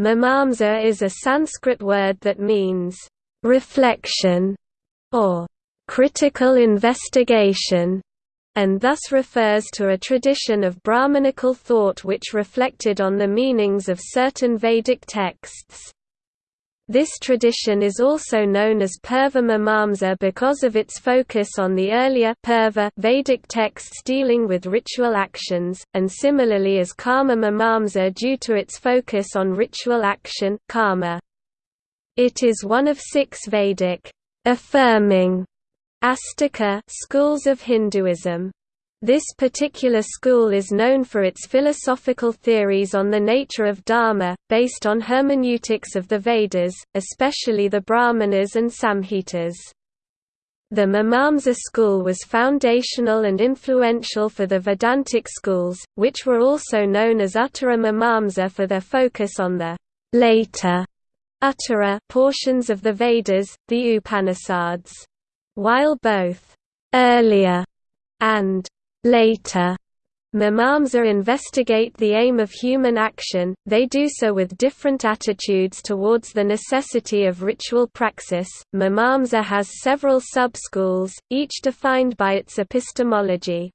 Mimamsa is a Sanskrit word that means, "...reflection", or "...critical investigation", and thus refers to a tradition of Brahmanical thought which reflected on the meanings of certain Vedic texts. This tradition is also known as Purva Mimamsa er because of its focus on the earlier Purva Vedic texts dealing with ritual actions, and similarly as Karma Mimamsa er due to its focus on ritual action karma. It is one of six Vedic affirming Astika schools of Hinduism. This particular school is known for its philosophical theories on the nature of Dharma, based on hermeneutics of the Vedas, especially the Brahmanas and Samhitas. The Mimamsa school was foundational and influential for the Vedantic schools, which were also known as Uttara Mimamsa for their focus on the later Uttara portions of the Vedas, the Upanishads. While both earlier and Later, Mimamsa investigate the aim of human action, they do so with different attitudes towards the necessity of ritual praxis. Mimamsa has several sub-schools, each defined by its epistemology.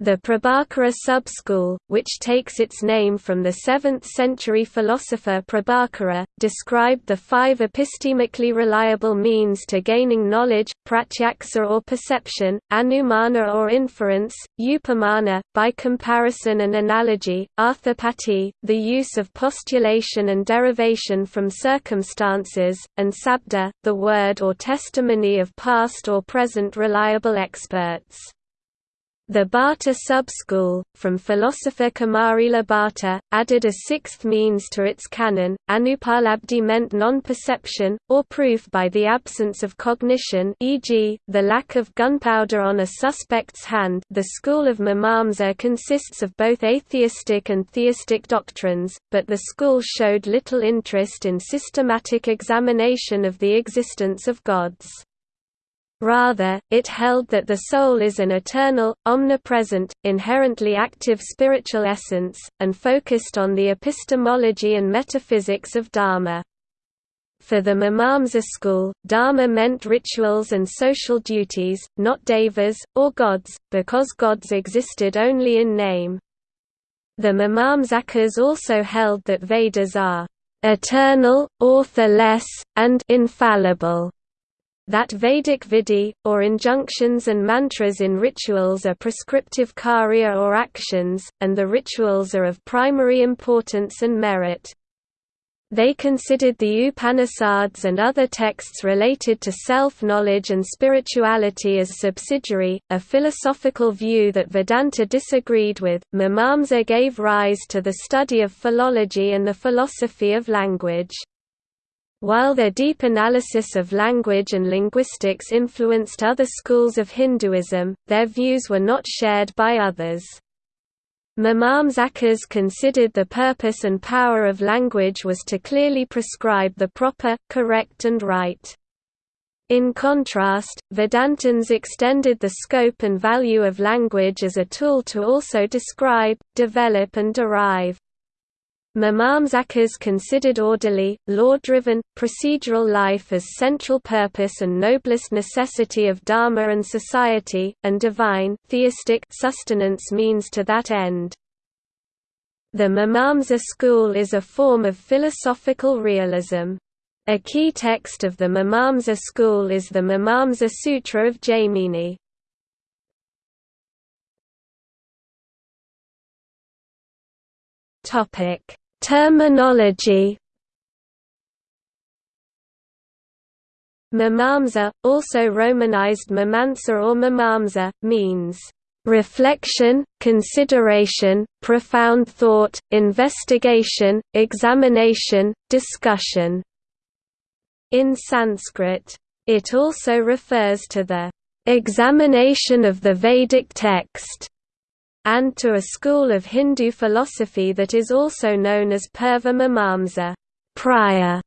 The Prabhakara sub-school, which takes its name from the 7th-century philosopher Prabhakara, described the five epistemically reliable means to gaining knowledge, pratyaksa or perception, anumana or inference, upamana, by comparison and analogy, arthapati, the use of postulation and derivation from circumstances, and sabda, the word or testimony of past or present reliable experts. The Bhatta sub-school, from philosopher Kumarila Bhatta, added a sixth means to its canon. Anupalabdhi meant non-perception, or proof by the absence of cognition e.g., the lack of gunpowder on a suspect's hand the school of Mimamsa consists of both atheistic and theistic doctrines, but the school showed little interest in systematic examination of the existence of gods. Rather, it held that the soul is an eternal, omnipresent, inherently active spiritual essence, and focused on the epistemology and metaphysics of Dharma. For the Mimamsa school, Dharma meant rituals and social duties, not devas, or gods, because gods existed only in name. The Mimamsakas also held that Vedas are eternal, authorless, and infallible that Vedic vidhi, or injunctions and mantras in rituals are prescriptive karya or actions, and the rituals are of primary importance and merit. They considered the Upanishads and other texts related to self-knowledge and spirituality as subsidiary, a philosophical view that Vedanta disagreed with. Mimamsa gave rise to the study of philology and the philosophy of language. While their deep analysis of language and linguistics influenced other schools of Hinduism, their views were not shared by others. Mimamsakas considered the purpose and power of language was to clearly prescribe the proper, correct and right. In contrast, Vedantins extended the scope and value of language as a tool to also describe, develop and derive. Mimamsakas considered orderly, law-driven, procedural life as central purpose and noblest necessity of dharma and society, and divine theistic sustenance means to that end. The Mimamsa school is a form of philosophical realism. A key text of the Mimamsa school is the Mimamsa Sutra of Jaimini. Topic Terminology Mimamsa, also romanized Mimamsa or Mimamsa, means reflection, consideration, profound thought, investigation, examination, discussion. In Sanskrit, it also refers to the examination of the Vedic text and to a school of Hindu philosophy that is also known as Purva Mimamsa prior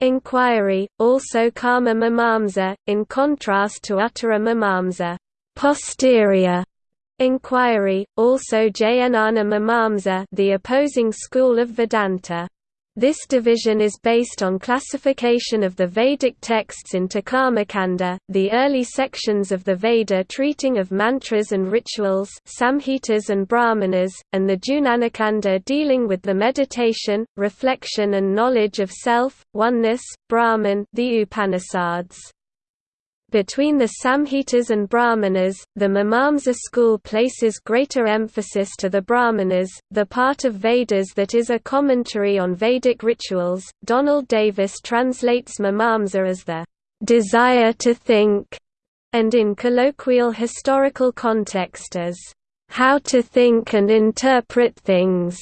inquiry, also Karma Mimamsa, in contrast to Uttara Mimamsa posterior inquiry, also Jnana Mimamsa the opposing school of Vedanta. This division is based on classification of the Vedic texts into Karmakanda, the early sections of the Veda treating of mantras and rituals Samhitas and Brahmanas, and the Jnanakanda dealing with the meditation, reflection and knowledge of self, oneness, Brahman the Upanishads. Between the Samhitas and Brahmanas, the Mimamsa school places greater emphasis to the Brahmanas, the part of Vedas that is a commentary on Vedic rituals. Donald Davis translates Mimamsa as the desire to think, and in colloquial historical context as how to think and interpret things.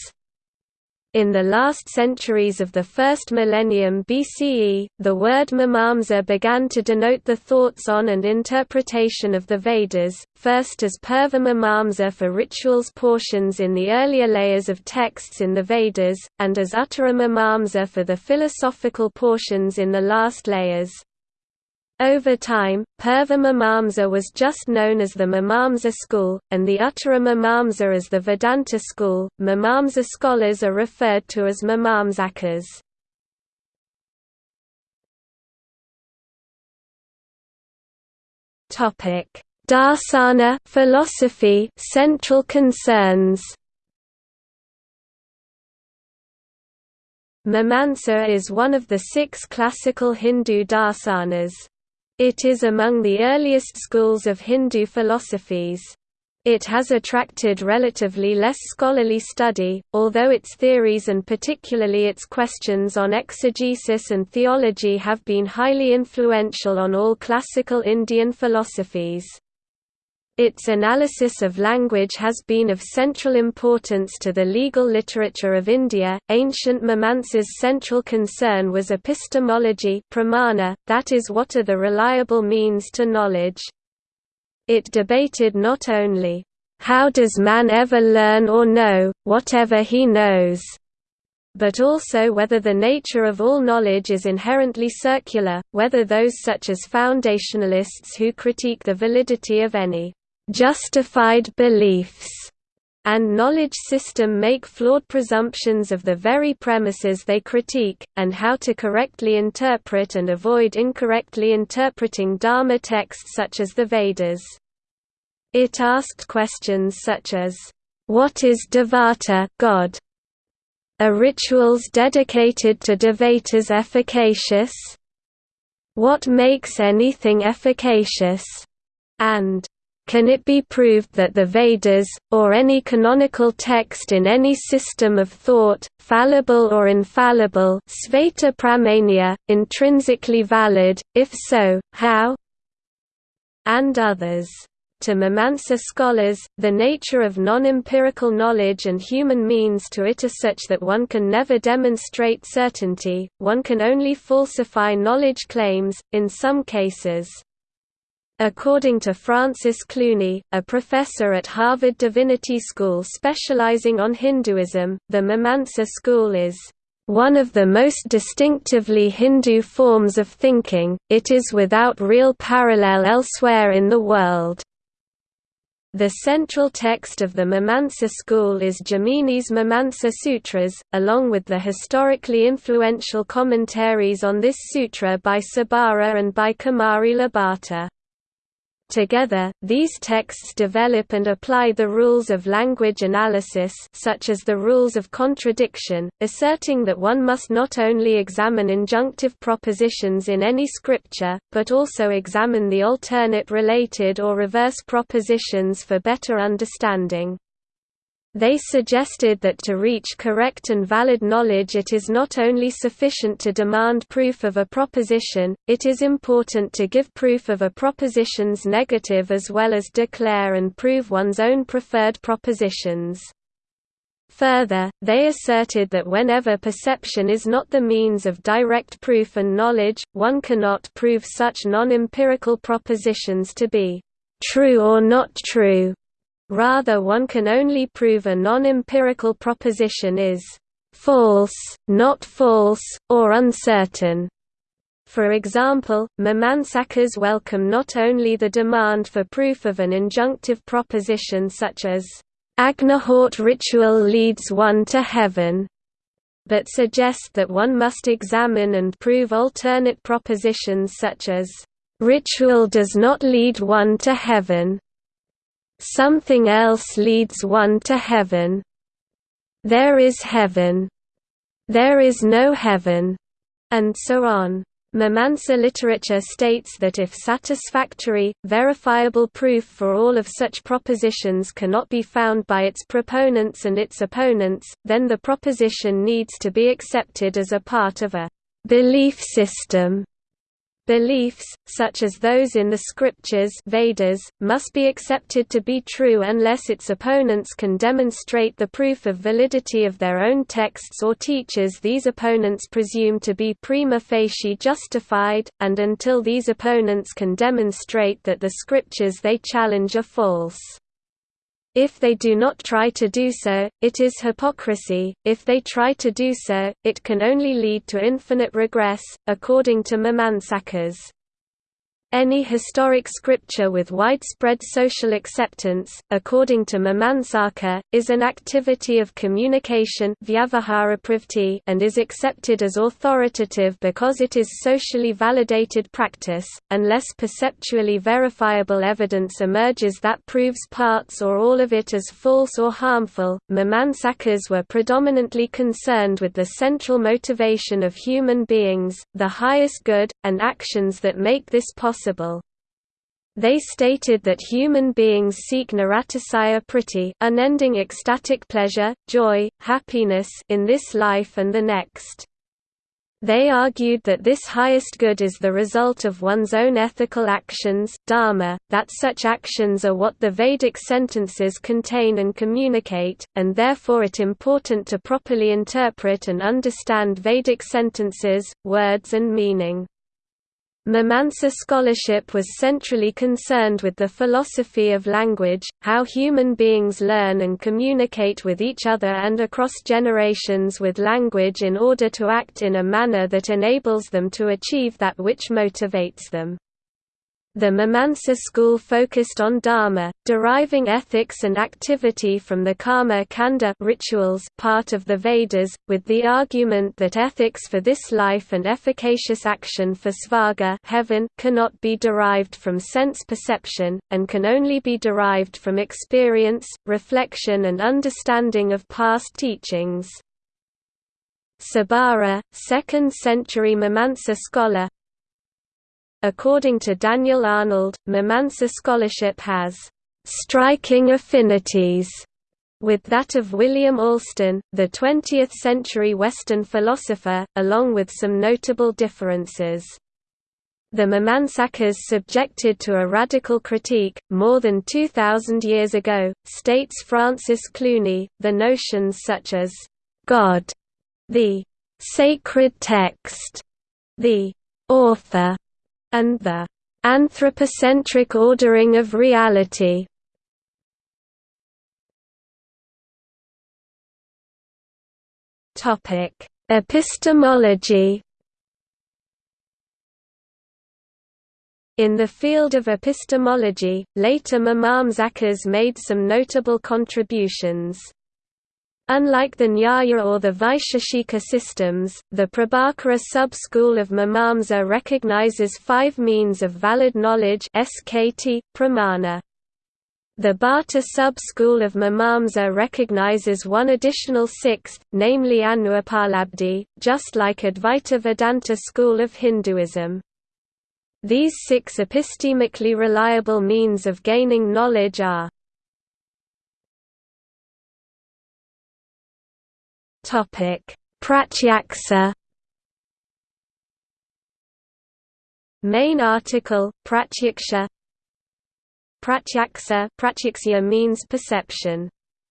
In the last centuries of the first millennium BCE, the word mimamsa began to denote the thoughts on and interpretation of the Vedas, first as purva mimamsa for rituals portions in the earlier layers of texts in the Vedas, and as uttara mimamsa for the philosophical portions in the last layers. Over time, Purva Mimamsa was just known as the Mimamsa school, and the Uttara Mimamsa as the Vedanta school. Mimamsa scholars are referred to as Mimamsakas. Topic: Darsana philosophy central concerns. Mimamsa is one of the six classical Hindu darsanas. It is among the earliest schools of Hindu philosophies. It has attracted relatively less scholarly study, although its theories and particularly its questions on exegesis and theology have been highly influential on all classical Indian philosophies. Its analysis of language has been of central importance to the legal literature of India. Ancient Mimamsa's central concern was epistemology, pramana, that is, what are the reliable means to knowledge. It debated not only, how does man ever learn or know, whatever he knows, but also whether the nature of all knowledge is inherently circular, whether those such as foundationalists who critique the validity of any justified beliefs and knowledge system make flawed presumptions of the very premises they critique, and how to correctly interpret and avoid incorrectly interpreting Dharma texts such as the Vedas. It asked questions such as, "What is Devata God? Are rituals dedicated to Devatas efficacious? What makes anything efficacious?" and can it be proved that the Vedas, or any canonical text in any system of thought, fallible or infallible sveta pramania, intrinsically valid, if so, how? And others. To Mimamsa scholars, the nature of non-empirical knowledge and human means to it are such that one can never demonstrate certainty, one can only falsify knowledge claims, in some cases. According to Francis Clooney, a professor at Harvard Divinity School specializing on Hinduism, the Mimamsa school is one of the most distinctively Hindu forms of thinking, it is without real parallel elsewhere in the world. The central text of the Mimamsa school is Jaimini's Mimamsa Sutras, along with the historically influential commentaries on this sutra by Sabara and by Kumarila Bhatta. Together, these texts develop and apply the rules of language analysis such as the rules of contradiction, asserting that one must not only examine injunctive propositions in any scripture, but also examine the alternate related or reverse propositions for better understanding. They suggested that to reach correct and valid knowledge it is not only sufficient to demand proof of a proposition, it is important to give proof of a proposition's negative as well as declare and prove one's own preferred propositions. Further, they asserted that whenever perception is not the means of direct proof and knowledge, one cannot prove such non-empirical propositions to be true or not true. Rather one can only prove a non-empirical proposition is false, not false, or uncertain. For example, Mimamsakas welcome not only the demand for proof of an injunctive proposition such as, Agnihotra ritual leads one to heaven, but suggest that one must examine and prove alternate propositions such as, "...ritual does not lead one to heaven. Something else leads one to heaven. There is heaven. There is no heaven." and so on. Mimamsa literature states that if satisfactory, verifiable proof for all of such propositions cannot be found by its proponents and its opponents, then the proposition needs to be accepted as a part of a belief system Beliefs, such as those in the scriptures Vedas, must be accepted to be true unless its opponents can demonstrate the proof of validity of their own texts or teachers these opponents presume to be prima facie justified, and until these opponents can demonstrate that the scriptures they challenge are false. If they do not try to do so, it is hypocrisy, if they try to do so, it can only lead to infinite regress, according to Mimamsakas. Any historic scripture with widespread social acceptance, according to Mimamsaka, is an activity of communication and is accepted as authoritative because it is socially validated practice, unless perceptually verifiable evidence emerges that proves parts or all of it as false or harmful. Mimamsakas were predominantly concerned with the central motivation of human beings, the highest good, and actions that make this possible possible. They stated that human beings seek niratisaya priti unending ecstatic pleasure, joy, happiness in this life and the next. They argued that this highest good is the result of one's own ethical actions dharma, that such actions are what the Vedic sentences contain and communicate, and therefore it important to properly interpret and understand Vedic sentences, words and meaning. Mimamsa scholarship was centrally concerned with the philosophy of language, how human beings learn and communicate with each other and across generations with language in order to act in a manner that enables them to achieve that which motivates them. The Mimamsa school focused on dharma, deriving ethics and activity from the karma kanda rituals part of the Vedas, with the argument that ethics for this life and efficacious action for svarga heaven cannot be derived from sense perception, and can only be derived from experience, reflection and understanding of past teachings. Sabara, 2nd century Mimamsa scholar, According to Daniel Arnold, Mimamsa scholarship has striking affinities with that of William Alston, the 20th-century Western philosopher, along with some notable differences. The Mimamsakas subjected to a radical critique, more than 2,000 years ago, states Francis Clooney, the notions such as, God, the sacred text, the author, and the anthropocentric ordering of reality. Topic: Epistemology. In the field of epistemology, later Mimamsakas made some notable contributions. Unlike the Nyaya or the Vaisheshika systems, the Prabhakara sub-school of Mimamsa recognizes five means of valid knowledge SKT, pramana. The Bhatta sub-school of Mimamsa recognizes one additional sixth, namely Anupalabdhi, just like Advaita Vedanta school of Hinduism. These six epistemically reliable means of gaining knowledge are Pratyaksa. Main article: Pratyaksha. Pratyaksa Pratyaksa means perception.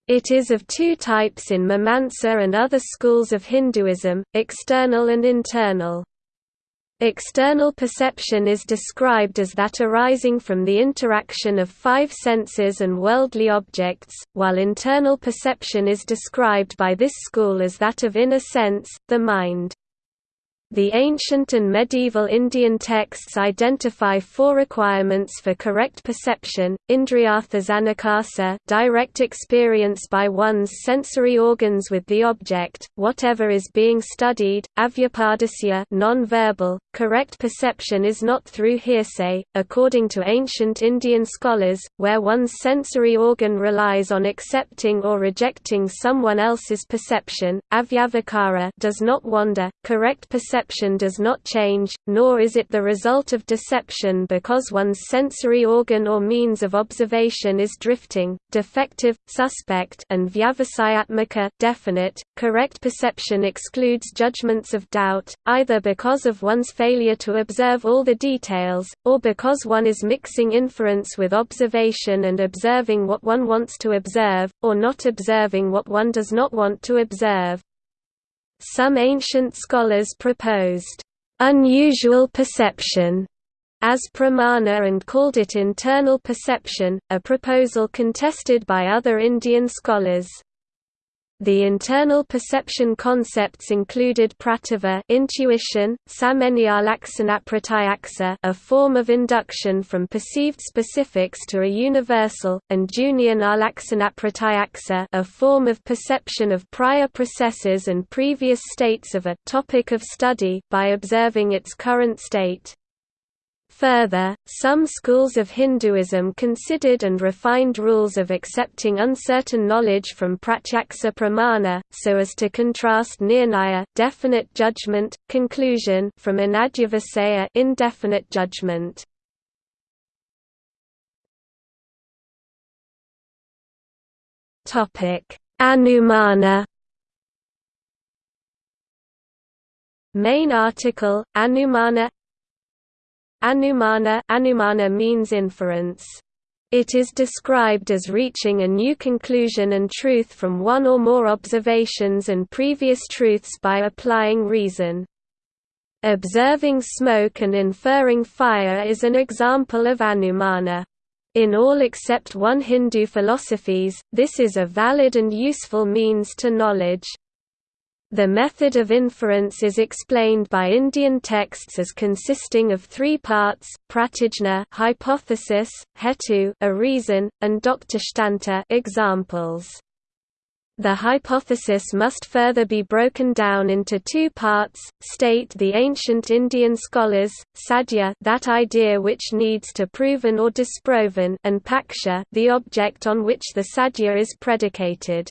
It is of two types in Mimamsa and other schools of Hinduism, external and internal. External perception is described as that arising from the interaction of five senses and worldly objects, while internal perception is described by this school as that of inner sense, the mind. The ancient and medieval Indian texts identify four requirements for correct perception, indriyartha direct experience by one's sensory organs with the object, whatever is being studied, avyapadasya non-verbal, correct perception is not through hearsay, according to ancient Indian scholars, where one's sensory organ relies on accepting or rejecting someone else's perception, avyavakara does not wander, correct perception perception does not change, nor is it the result of deception because one's sensory organ or means of observation is drifting, defective, suspect and vyavasayatmaka definite. .Correct perception excludes judgments of doubt, either because of one's failure to observe all the details, or because one is mixing inference with observation and observing what one wants to observe, or not observing what one does not want to observe. Some ancient scholars proposed, "...unusual perception", as pramana and called it internal perception, a proposal contested by other Indian scholars. The internal perception concepts included prativa intuition, samenialaksanapratyaksa a form of induction from perceived specifics to a universal, and junyanalaksanapratyaksa a form of perception of prior processes and previous states of a topic of study by observing its current state. Further, some schools of Hinduism considered and refined rules of accepting uncertain knowledge from pratyaksa pramana, so as to contrast nirnaya definite judgment, conclusion from anadyavasaya indefinite judgment. Anumana Main article, Anumana Anumana, Anumana means inference. It is described as reaching a new conclusion and truth from one or more observations and previous truths by applying reason. Observing smoke and inferring fire is an example of anumana. In all except one Hindu philosophies, this is a valid and useful means to knowledge. The method of inference is explained by Indian texts as consisting of three parts: pratijna, hypothesis, hetu, a reason, and doktashtanta, examples. The hypothesis must further be broken down into two parts, state the ancient Indian scholars, sadhya that idea which needs to proven or disproven and paksha the object on which the sadhya is predicated.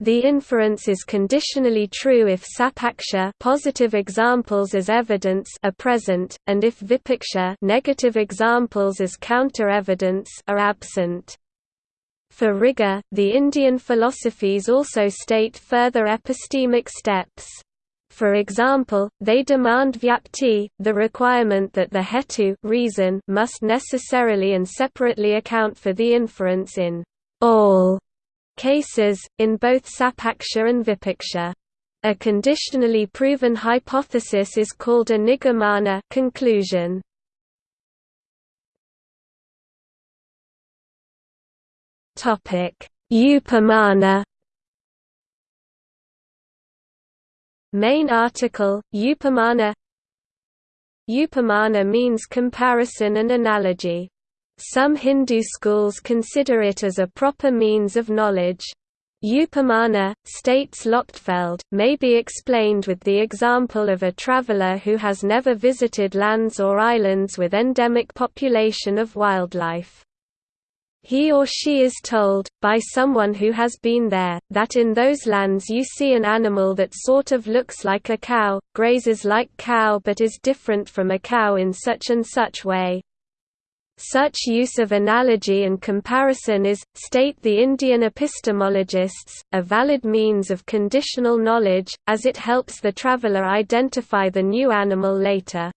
The inference is conditionally true if sapaksha positive examples as evidence are present, and if vipaksha negative examples as counter-evidence are absent. For rigor, the Indian philosophies also state further epistemic steps. For example, they demand vyapti, the requirement that the hetu reason must necessarily and separately account for the inference in all cases, in both sapaksha and vipaksha. A conditionally proven hypothesis is called a nigamana conclusion. Topic: Upamana. Main article: Upamana. Upamana means comparison and analogy. Some Hindu schools consider it as a proper means of knowledge. Upamana, states Lochtefeld, may be explained with the example of a traveler who has never visited lands or islands with endemic population of wildlife. He or she is told, by someone who has been there, that in those lands you see an animal that sort of looks like a cow, grazes like cow but is different from a cow in such and such way, such use of analogy and comparison is, state the Indian epistemologists, a valid means of conditional knowledge, as it helps the traveller identify the new animal later.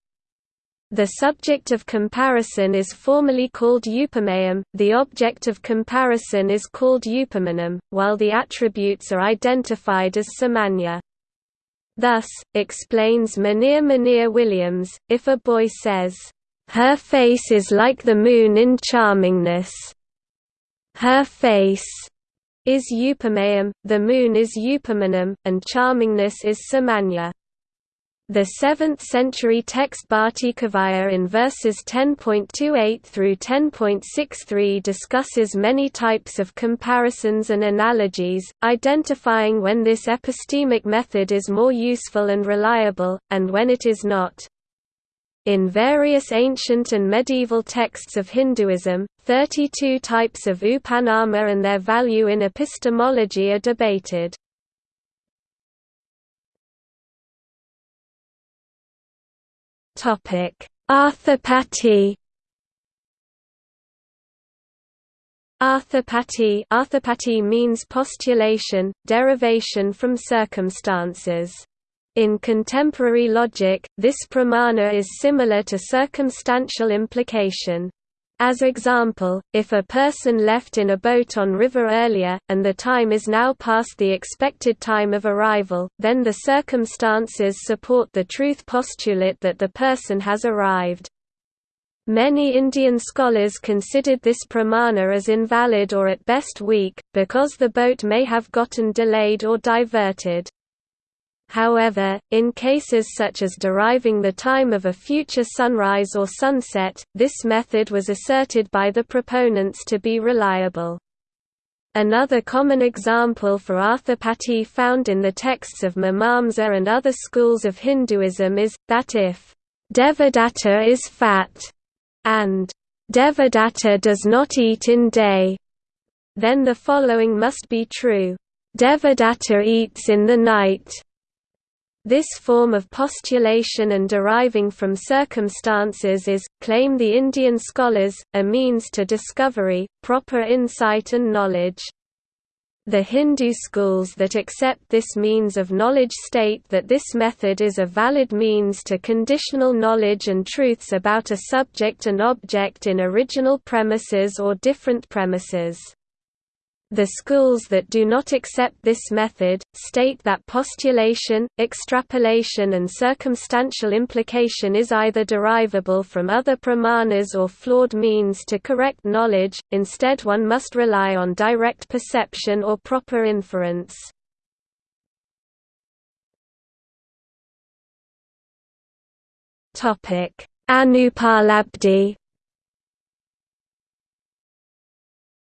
The subject of comparison is formally called upamayam, the object of comparison is called upamanam, while the attributes are identified as samanya. Thus, explains Monier Monier Williams, if a boy says, her face is like the moon in charmingness. Her face is Upamayam, the moon is Upamanam, and charmingness is Samanya. The 7th-century text Bhattikavya in verses 10.28 through 10.63 discusses many types of comparisons and analogies, identifying when this epistemic method is more useful and reliable, and when it is not. In various ancient and medieval texts of Hinduism, 32 types of upamana and their value in epistemology are debated. Arthapati. Arthapati Arthapati means postulation, derivation from circumstances. In contemporary logic, this pramana is similar to circumstantial implication. As example, if a person left in a boat on river earlier, and the time is now past the expected time of arrival, then the circumstances support the truth postulate that the person has arrived. Many Indian scholars considered this pramana as invalid or at best weak, because the boat may have gotten delayed or diverted. However, in cases such as deriving the time of a future sunrise or sunset, this method was asserted by the proponents to be reliable. Another common example for arthapati found in the texts of Mimamsa and other schools of Hinduism is, that if Devadatta is fat, and Devadatta does not eat in day, then the following must be true. Devadatta eats in the night, this form of postulation and deriving from circumstances is, claim the Indian scholars, a means to discovery, proper insight and knowledge. The Hindu schools that accept this means of knowledge state that this method is a valid means to conditional knowledge and truths about a subject and object in original premises or different premises. The schools that do not accept this method, state that postulation, extrapolation and circumstantial implication is either derivable from other pramanas or flawed means to correct knowledge, instead one must rely on direct perception or proper inference. Anupalabdhi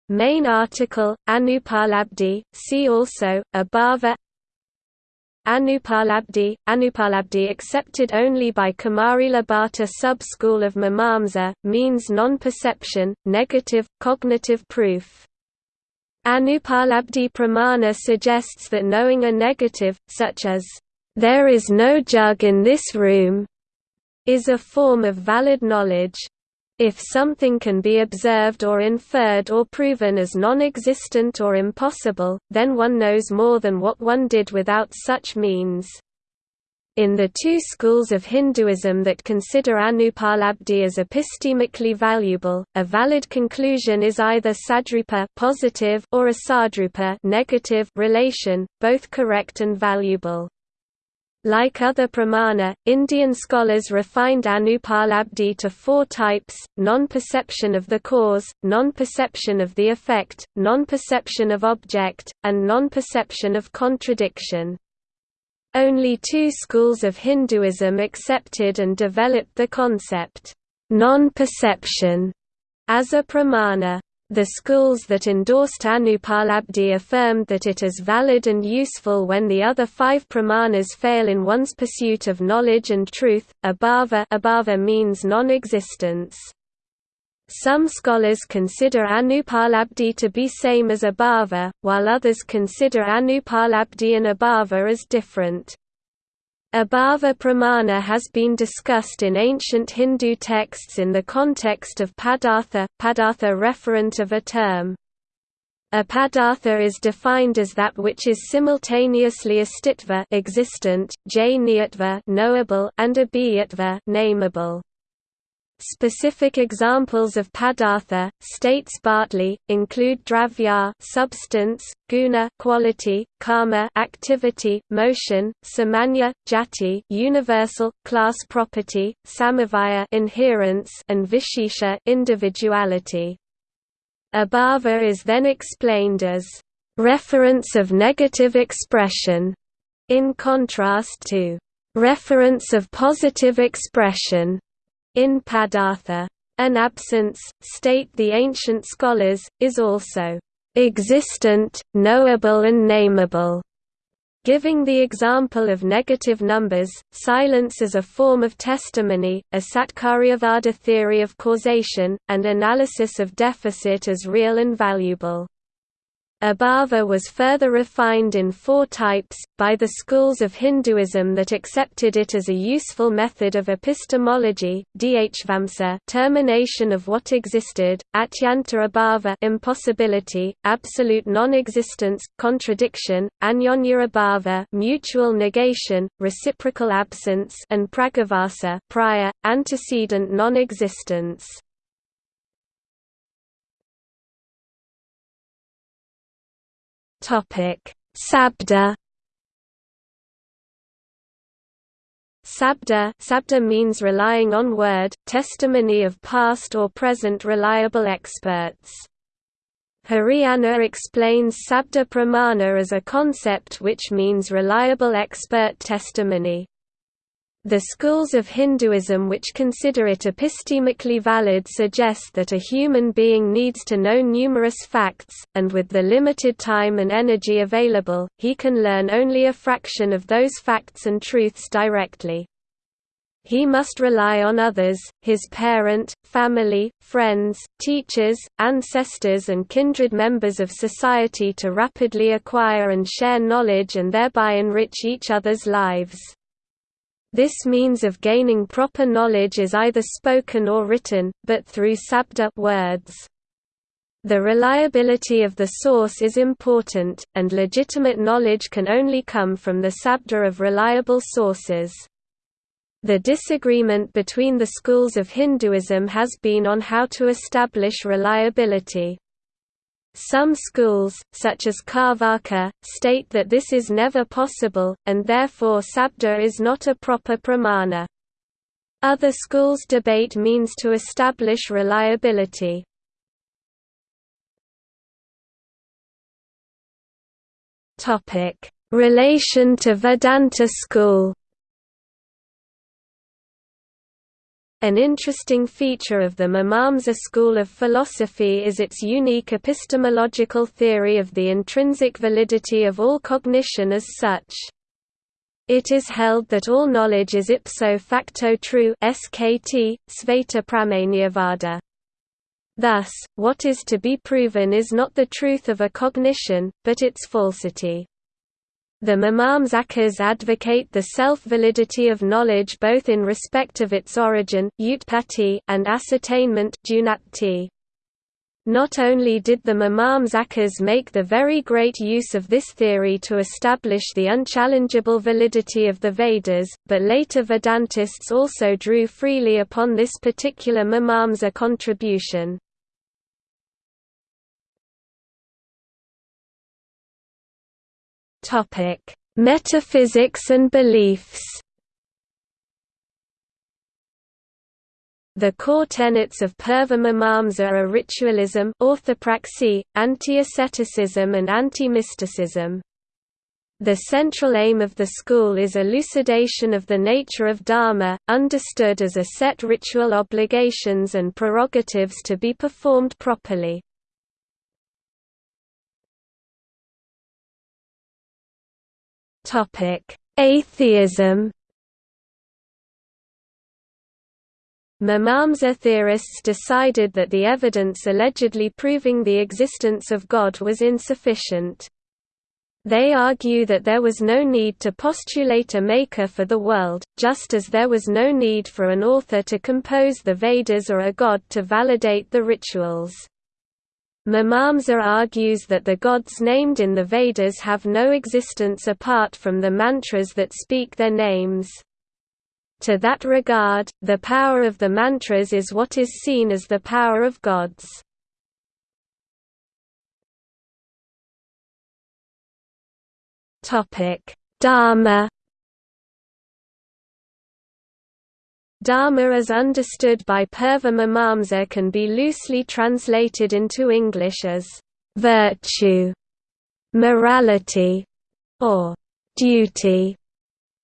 Main article, Anupalabdhi, see also, Abhava Anupalabdhi, Anupalabdhi accepted only by Kumarila Bhatta sub-school of Mimamsa, means non-perception, negative, cognitive proof. Anupalabdhi pramana suggests that knowing a negative, such as, "'There is no jug in this room' is a form of valid knowledge. If something can be observed or inferred or proven as non-existent or impossible, then one knows more than what one did without such means. In the two schools of Hinduism that consider Anupalabdhi as epistemically valuable, a valid conclusion is either sadrupa positive or a sadrupa negative relation, both correct and valuable. Like other pramana, Indian scholars refined Anupalabdhi to four types, non-perception of the cause, non-perception of the effect, non-perception of object, and non-perception of contradiction. Only two schools of Hinduism accepted and developed the concept, non-perception, as a pramana. The schools that endorsed Anupalabdhi affirmed that it is valid and useful when the other five pramanas fail in one's pursuit of knowledge and truth. Abhava, abhava means non-existence. Some scholars consider Anupalabdhi to be same as Abhava, while others consider Anupalabdhi and Abhava as different. Abhava pramana has been discussed in ancient Hindu texts in the context of padartha, padartha referent of a term. A padartha is defined as that which is simultaneously astitva existent, jniyatva knowable, and abhiyatva nameable. Specific examples of padartha, states Bartley, include dravya substance, guna quality, karma activity, motion, samanya, jati universal, class property, samavaya inherence, and vishesha individuality. Abhava is then explained as reference of negative expression, in contrast to reference of positive expression in Padartha. An absence, state the ancient scholars, is also existent, knowable and nameable. Giving the example of negative numbers, silence is a form of testimony, a Satkaryavada theory of causation, and analysis of deficit as real and valuable. Abhava was further refined in four types, by the schools of Hinduism that accepted it as a useful method of epistemology, dhvamsa termination of what existed, atyanta abhava impossibility, absolute non-existence, contradiction, anyonya abhava mutual negation, reciprocal absence and pragavasa prior, antecedent non-existence. Sabda. Sabda, sabda means relying on word, testimony of past or present reliable experts. Hiriyanna explains sabda pramana as a concept which means reliable expert testimony. The schools of Hinduism which consider it epistemically valid suggest that a human being needs to know numerous facts, and with the limited time and energy available, he can learn only a fraction of those facts and truths directly. He must rely on others, his parent, family, friends, teachers, ancestors and kindred members of society to rapidly acquire and share knowledge and thereby enrich each other's lives. This means of gaining proper knowledge is either spoken or written, but through sabda words. The reliability of the source is important, and legitimate knowledge can only come from the sabda of reliable sources. The disagreement between the schools of Hinduism has been on how to establish reliability. Some schools, such as Carvaka, state that this is never possible, and therefore sabda is not a proper pramana. Other schools debate means to establish reliability. Relation to Vedanta school An interesting feature of the Mimamsa school of philosophy is its unique epistemological theory of the intrinsic validity of all cognition as such. It is held that all knowledge is ipso facto true SKT, Sveta. Thus, what is to be proven is not the truth of a cognition, but its falsity. The Mimamsakas advocate the self-validity of knowledge both in respect of its origin and ascertainment Not only did the Mimamsakas make the very great use of this theory to establish the unchallengeable validity of the Vedas, but later Vedantists also drew freely upon this particular Mimamsa contribution. Topic: Metaphysics and beliefs. The core tenets of Purvamimamsa are ritualism, orthopraxy, anti-asceticism and anti-mysticism. The central aim of the school is elucidation of the nature of Dharma, understood as a set ritual obligations and prerogatives to be performed properly. Topic: Atheism. Mimamsa theorists decided that the evidence allegedly proving the existence of God was insufficient. They argue that there was no need to postulate a maker for the world, just as there was no need for an author to compose the Vedas or a god to validate the rituals. Mimamsa argues that the gods named in the Vedas have no existence apart from the mantras that speak their names. To that regard, the power of the mantras is what is seen as the power of gods. Dharma Dharma as understood by Purva can be loosely translated into English as virtue, morality, or duty.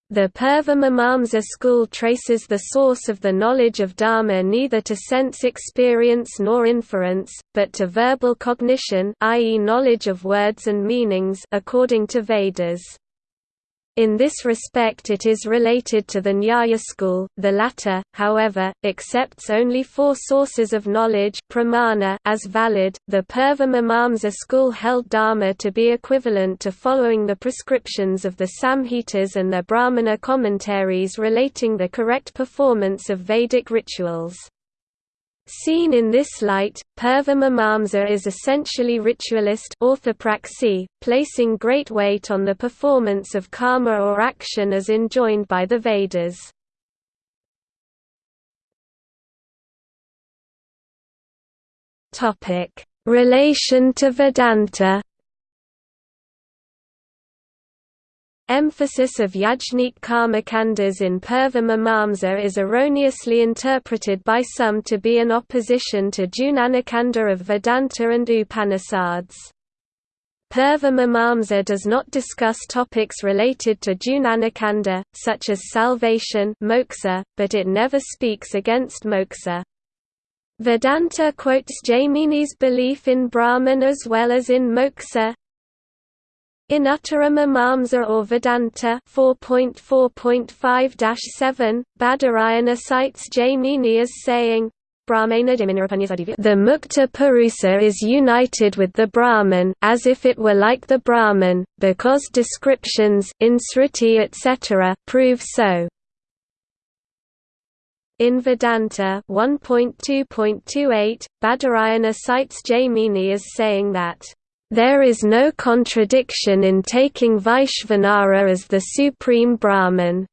The Purva school traces the source of the knowledge of Dharma neither to sense experience nor inference, but to verbal cognition i.e. knowledge of words and meanings according to Vedas. In this respect it is related to the Nyaya school, the latter, however, accepts only four sources of knowledge pramana as valid. The Purva Mimamsa school held Dharma to be equivalent to following the prescriptions of the Samhitas and their Brahmana commentaries relating the correct performance of Vedic rituals. Seen in this light, Purva Mimamsa is essentially ritualist orthopraxy, placing great weight on the performance of karma or action as enjoined by the Vedas. Relation to Vedanta Emphasis of Yajnik Karmakandas in Purva is erroneously interpreted by some to be an opposition to Jnanakanda of Vedanta and Upanishads. Purva does not discuss topics related to Jnanakanda, such as salvation moksha, but it never speaks against moksha. Vedanta quotes Jaimini's belief in Brahman as well as in moksha, in Uttara Mimamsa or Vedanta 4.4.5-7, Badarayana cites Jaimini as saying, the Mukta Purusa is united with the Brahman as if it were like the Brahman, because descriptions in Sruti etc. prove so. In Vedanta 1.2.28, Badarayana cites Jaimini as saying that there is no contradiction in taking Vaishvanara as the supreme Brahman.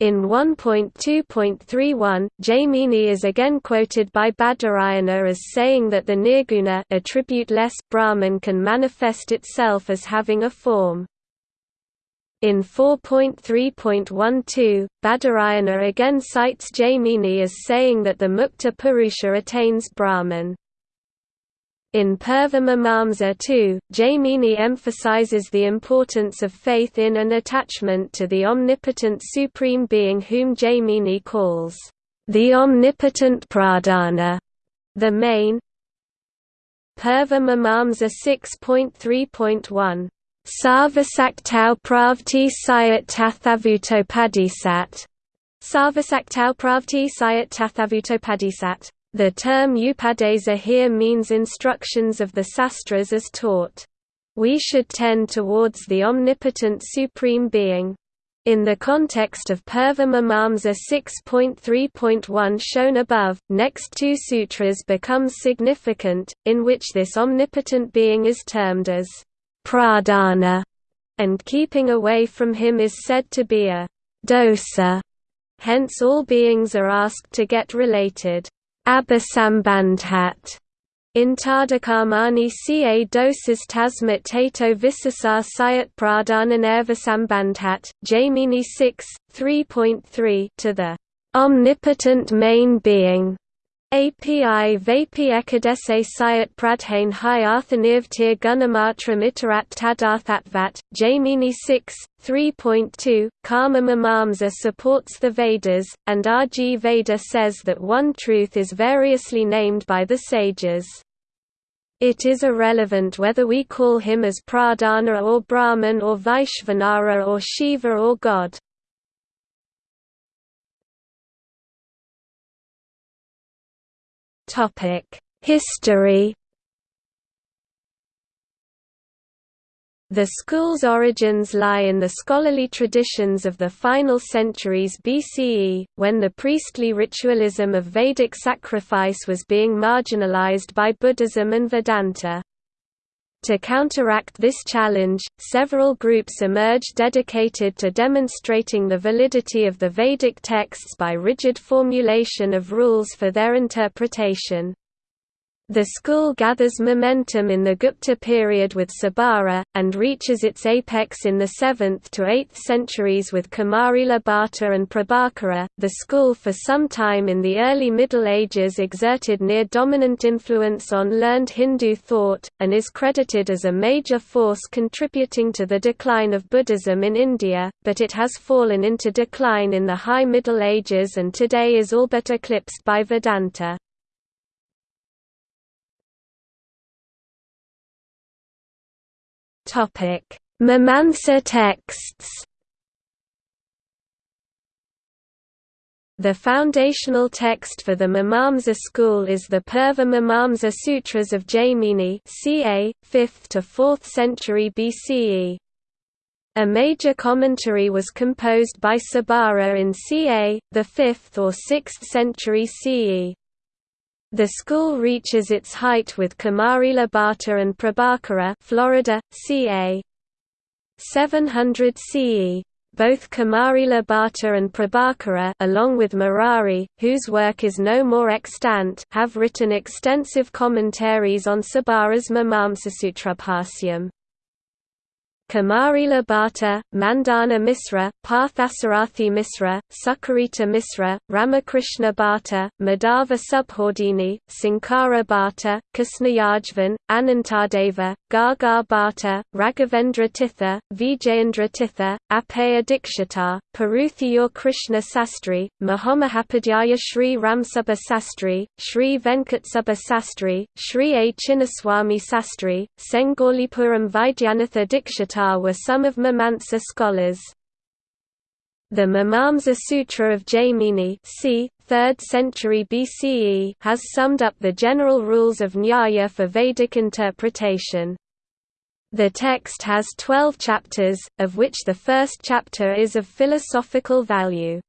In 1.2.31, Jaimini is again quoted by Badarayana as saying that the nirguna attribute-less Brahman can manifest itself as having a form. In 4.3.12, Badarayana again cites Jaimini as saying that the Mukta Purusha attains Brahman. In Purva Mimamsa too, Jaimini emphasizes the importance of faith in and attachment to the omnipotent Supreme Being whom Jaimini calls, the omnipotent Pradhana, the main. Purva Mimamsa 6.3.1 Sarvasaktau pravti sayat tathavutopadisat Sarvasaktau pravti sayat tathavutopadisat the term Upadesa here means instructions of the sastras as taught. We should tend towards the omnipotent Supreme Being. In the context of Purva Mimamsa 6.3.1 shown above, next two sutras become significant, in which this omnipotent being is termed as pradhana, and keeping away from him is said to be a dosa. Hence all beings are asked to get related. Abhisambandhat in Tadakarmani ca dosas tasmat tato visasar sayat pradhananervasambandhat, Jaimini 6, 3.3 to the omnipotent main being API Vapi Ekadese Sayat Pradhane Hi Arthanivtir Gunamatra Mitarat Tadarthatvat, Jaimini 6, 3.2, Karma Mimamsa supports the Vedas, and RG Veda says that one truth is variously named by the sages. It is irrelevant whether we call him as Pradhana or Brahman or Vaishvanara or Shiva or God. History The school's origins lie in the scholarly traditions of the final centuries BCE, when the priestly ritualism of Vedic sacrifice was being marginalized by Buddhism and Vedanta. To counteract this challenge, several groups emerged dedicated to demonstrating the validity of the Vedic texts by rigid formulation of rules for their interpretation. The school gathers momentum in the Gupta period with Sabara, and reaches its apex in the 7th to 8th centuries with Kumarila Bhatta and Prabhakara. The school for some time in the early Middle Ages exerted near dominant influence on learned Hindu thought, and is credited as a major force contributing to the decline of Buddhism in India, but it has fallen into decline in the High Middle Ages and today is all but eclipsed by Vedanta. Topic: Mimamsa texts. The foundational text for the Mimamsa school is the Purva Mimamsa Sutras of Jaimini ca. 5th to 4th century BCE. A major commentary was composed by Sabara in ca. the 5th or 6th century CE. The school reaches its height with Kumarila Bhatta and Prabhakara Florida, ca. 700 CE. Both Kumarila Bhatta and Prabhakara along with Murari, whose work is no more extant have written extensive commentaries on Sabara's Mimamsasutrabhasyam. Kumarila Bhatta, Mandana Misra, Parthasarathi Misra, Sukarita Misra, Ramakrishna Bhatta, Madhava Subhodini, Sankara Bhatta, Krishnayajvan, Anantadeva, Gaga Bhatta, Raghavendra Tirtha, Vijayendra Tirtha, Appayya Dikshitar, Paruthiyur Krishna Sastri, Mahomahapadhyaya Sri Ramsubba Sastri, Sri Venkatsubba Sastri, Sri A. Chinnaswamy Sastri, Sengalipuram Vaidyanatha Dikshitar were some of Mimamsa scholars. The Mimamsa Sutra of Jaimini c. 3rd century BCE has summed up the general rules of Nyaya for Vedic interpretation. The text has 12 chapters, of which the first chapter is of philosophical value.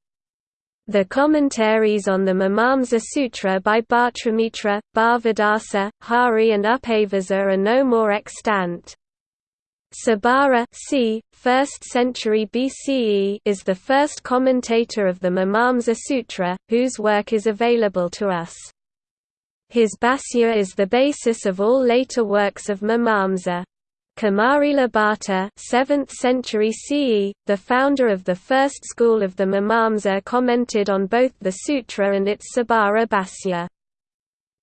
The commentaries on the Mimamsa Sutra by Bhartrmitra, Bhavadasa, Hari and Upavarsa are no more extant. Sabara c. 1st century BCE is the first commentator of the Mimamsa Sutra, whose work is available to us. His Bhashya is the basis of all later works of Mimamsa. Kumarila Bhatta 7th century CE, the founder of the first school of the Mimamsa commented on both the sutra and its Sabara Bhashya.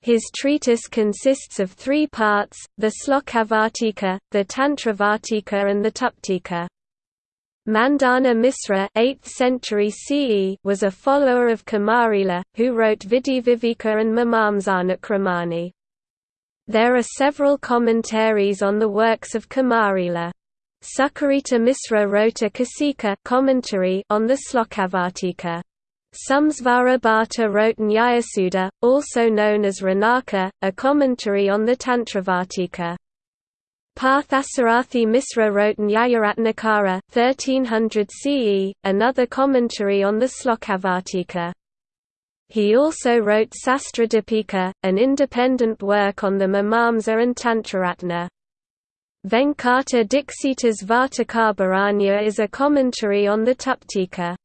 His treatise consists of three parts, the Slokavartika, the Tantravartika and the Tuptika. Mandana Misra 8th century CE was a follower of Kumarila, who wrote Vidhiviveka and Mimamsanukramani. There are several commentaries on the works of Kumarila. Sukarita Misra wrote a Kasika commentary on the Slokavartika. Samsvara Bhatta wrote Nyayasudha, also known as Ranaka, a commentary on the Tantravartika. Parthasarathi Misra wrote Nyayaratnakara 1300 CE, another commentary on the Slokavartika. He also wrote Sastradipika, an independent work on the Mimamsa and Tantraratna. Venkata Dixita's Vartakabharanya is a commentary on the Tuptika.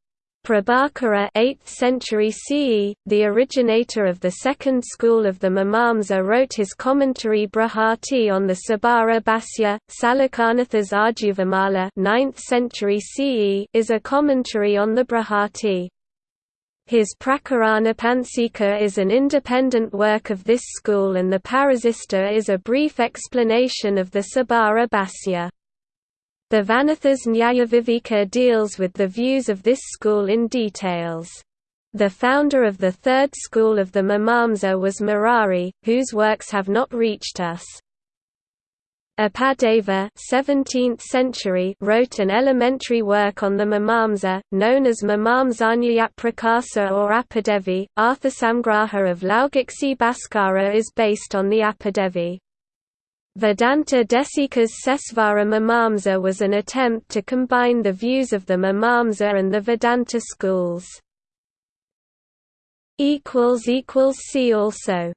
Prabhakara 8th century CE, the originator of the second school of the Mimamsa wrote his commentary Brihati on the Sabara Bhashya. Shalikanatha's Arjuvamala 9th century CE is a commentary on the Brihati. His Prakarana Prakaranapansika is an independent work of this school and the Parishishta is a brief explanation of the Sabara Bhashya. The Vanatha's Nyayavivika deals with the views of this school in details. The founder of the third school of the Mimamsa was Murari, whose works have not reached us. Apadeva 17th century wrote an elementary work on the Mimamsa, known as Mimamsanyayaprakasa or Apadevi. Arthasamgraha of Laugakshi Bhaskara is based on the Apadevi. Vedanta Desika's Sesvara Mimamsa was an attempt to combine the views of the Mimamsa and the Vedanta schools. See also